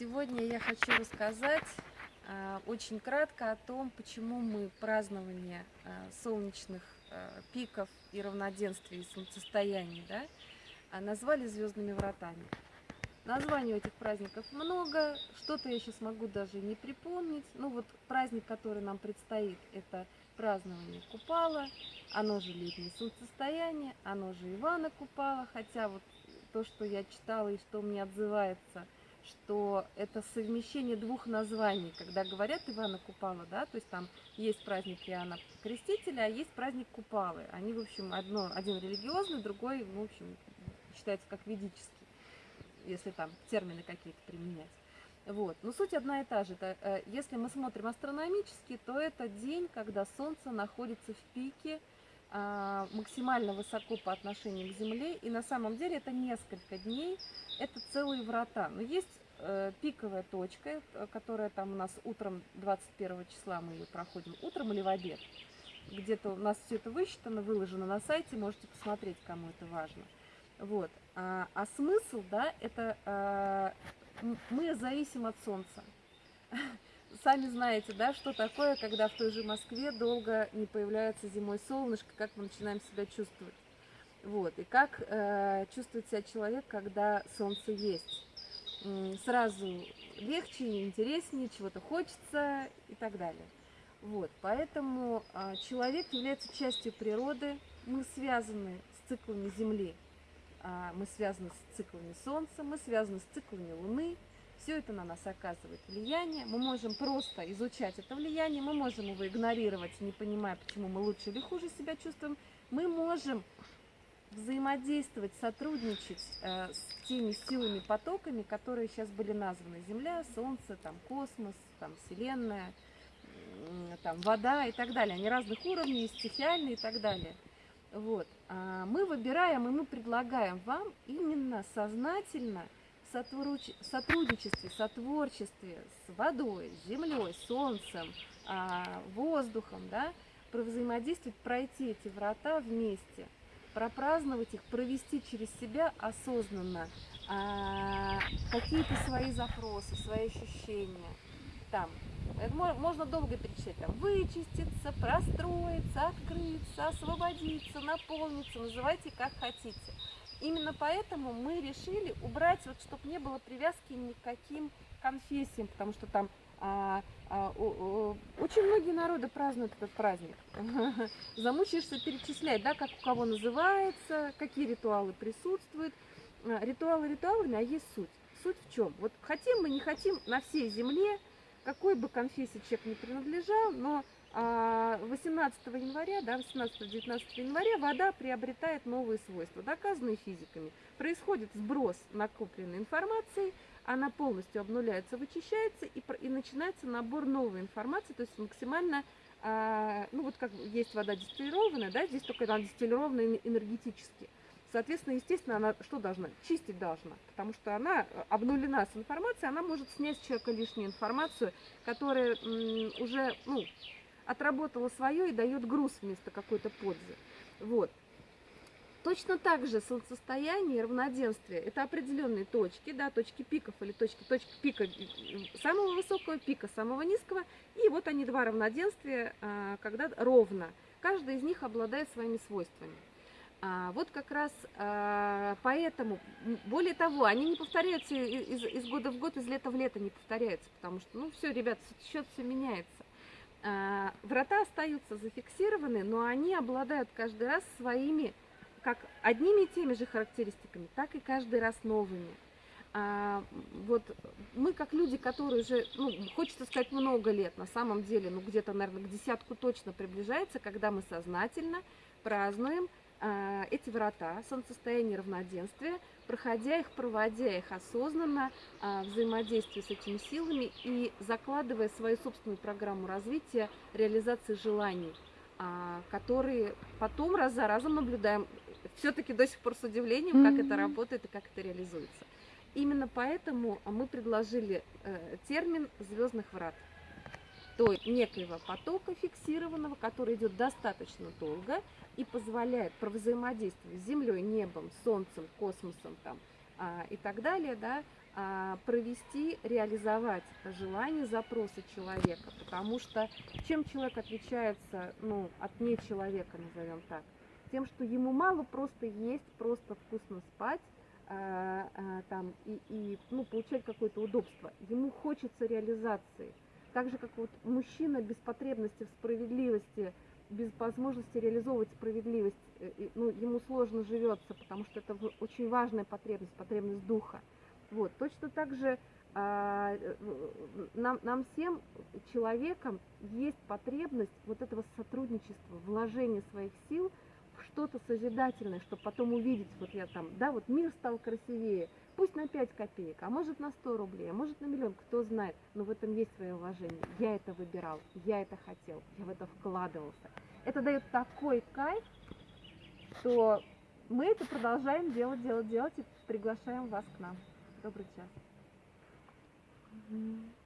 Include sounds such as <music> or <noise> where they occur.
Сегодня я хочу рассказать а, очень кратко о том, почему мы празднование а, солнечных а, пиков и равноденствия и солнцестояний да, а, назвали звездными вратами. Названий этих праздников много, что-то я сейчас могу даже не припомнить. Ну вот праздник, который нам предстоит, это празднование Купала, оно же летнее солнцестояние, оно же Ивана Купала, хотя вот то, что я читала и что мне отзывается, что это совмещение двух названий, когда говорят Ивана Купала, да, то есть там есть праздник Иоанна Крестителя, а есть праздник Купалы. Они, в общем, одно, один религиозный, другой, в общем, считается как ведический, если там термины какие-то применять. Вот. Но суть одна и та же. Это, э, если мы смотрим астрономически, то это день, когда Солнце находится в пике, максимально высоко по отношению к Земле. И на самом деле это несколько дней, это целые врата. Но есть э, пиковая точка, э, которая там у нас утром 21 числа мы ее проходим, утром или в обед. Где-то у нас все это высчитано, выложено на сайте, можете посмотреть, кому это важно. Вот. А, а смысл, да, это а, мы зависим от Солнца. <laughs> Сами знаете, да, что такое, когда в той же Москве долго не появляется зимой солнышко, как мы начинаем себя чувствовать. Вот, и как э, чувствует себя человек, когда солнце есть. Сразу легче, интереснее, чего-то хочется и так далее. Вот, поэтому э, человек является частью природы, мы связаны с циклами Земли, э, мы связаны с циклами Солнца, мы связаны с циклами Луны, все это на нас оказывает влияние. Мы можем просто изучать это влияние, мы можем его игнорировать, не понимая, почему мы лучше или хуже себя чувствуем. Мы можем взаимодействовать, сотрудничать э, с теми силами, потоками, которые сейчас были названы. Земля, Солнце, там, космос, там, Вселенная, э, там, вода и так далее. Они разных уровней, стихиальные и так далее. Вот. А мы выбираем и мы предлагаем вам именно сознательно – сотрудничестве, сотворчестве с водой, с землей, солнцем, а, воздухом, да, взаимодействовать, пройти эти врата вместе, пропраздновать их, провести через себя осознанно а, какие-то свои запросы, свои ощущения. Там, это можно долго перечислять, там, вычиститься, простроиться, открыться, освободиться, наполниться, называйте как хотите. Именно поэтому мы решили убрать, вот, чтобы не было привязки ни к каким конфессиям, потому что там а, а, о, о, очень многие народы празднуют этот праздник. <laughs> Замучаешься перечислять, да, как у кого называется, какие ритуалы присутствуют. А, ритуалы ритуалами, а есть суть. Суть в чем? Вот хотим мы, не хотим, на всей земле, какой бы конфессии человек не принадлежал, но 18 а, января, да, 18-19 января вода приобретает новые свойства, доказанные физиками. Происходит сброс накопленной информации, она полностью обнуляется, вычищается и, и начинается набор новой информации, то есть максимально, а, ну вот как есть вода дистиллированная, да, здесь только она дистиллированная энергетически. Соответственно, естественно, она что должна? Чистить должна, потому что она обнулена с информацией, она может снять с человека лишнюю информацию, которая уже, ну, отработала свое и дает груз вместо какой-то пользы. Вот. Точно так же солнцестояние равноденствие – это определенные точки, да, точки пиков или точки, точки пика самого высокого, пика самого низкого. И вот они, два равноденствия, а, когда ровно. Каждый из них обладает своими свойствами. А, вот как раз а, поэтому, более того, они не повторяются из, из года в год, из лета в лето не повторяются, потому что, ну, все, ребят, счет все меняется. А, врата остаются зафиксированы, но они обладают каждый раз своими, как одними и теми же характеристиками, так и каждый раз новыми. А, вот мы как люди, которые уже, ну, хочется сказать, много лет, на самом деле, ну, где-то, наверное, к десятку точно приближается, когда мы сознательно празднуем эти врата, солнцестояние равноденствия, проходя их, проводя их осознанно, а, взаимодействуя с этими силами и закладывая свою собственную программу развития, реализации желаний, а, которые потом раз за разом наблюдаем, все-таки до сих пор с удивлением, как это работает и как это реализуется. Именно поэтому мы предложили э, термин звездных врат то некоего потока фиксированного, который идет достаточно долго и позволяет взаимодействовать с Землей, небом, Солнцем, космосом там, а, и так далее, да, а, провести, реализовать желания, запросы человека, потому что чем человек отличается ну, от не человека, назовем так, тем, что ему мало просто есть, просто вкусно спать, а, а, там, и, и ну, получать какое-то удобство. Ему хочется реализации. Так же, как вот мужчина без потребности в справедливости, без возможности реализовывать справедливость, э, ну, ему сложно живется, потому что это очень важная потребность, потребность духа. Вот. Точно так же а, э, нам, нам всем, человекам, есть потребность вот этого сотрудничества, вложения своих сил в что-то созидательное, чтобы потом увидеть, вот я там, да, вот мир стал красивее, Пусть на 5 копеек, а может на 100 рублей, а может на миллион, кто знает. Но в этом есть свое уважение. Я это выбирал, я это хотел, я в это вкладывался. Это дает такой кайф, что мы это продолжаем делать, делать, делать и приглашаем вас к нам. Добрый час. Mm-hmm.